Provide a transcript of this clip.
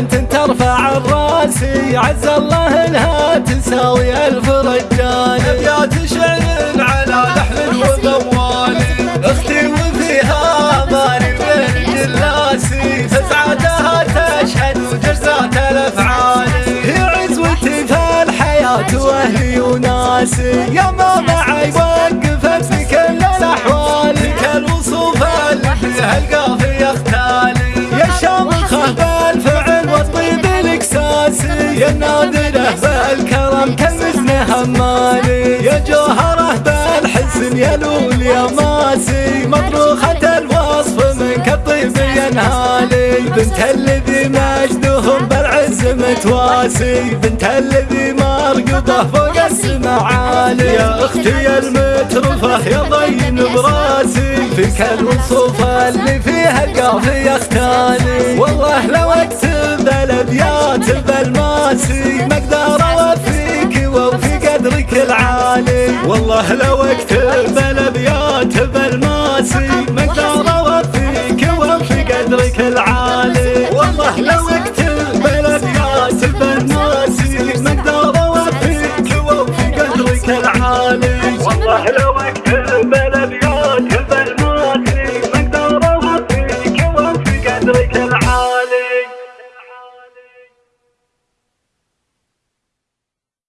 بنت ترفع الرأسي. عز الله انها تساوي ألف رجال. أبيات شعر على لحن وموال أختي وفيها ماني بين جلاسي. فسعتها تشهد وجزات الأفعال. هي عزوتي في الحياة واهلي وناسي. يا ما معي وقفت في كل الأحوال. في كل وصوف اللي فيها يا نادره بالكرم كالمزن همالي يا جوهرة بالحسن يا لول يا ماسي. مطروخه الوصف منك الطيب ينهالي. بنت الذي مجدهم بالعز متواسي. بنت الذي مرقبه فوق السما عالي. يا أختي المترفه يا ضين براسي. فيك الوصوف اللي فيها القافي يختالي والله والله لو أكتب الابيات بالماسي مقدار اوفيك وفي قدرك العالي. والله لو أكتب الابيات بالماسي مقدار اوفيك وفي قدرك العالي. والله لو أكتب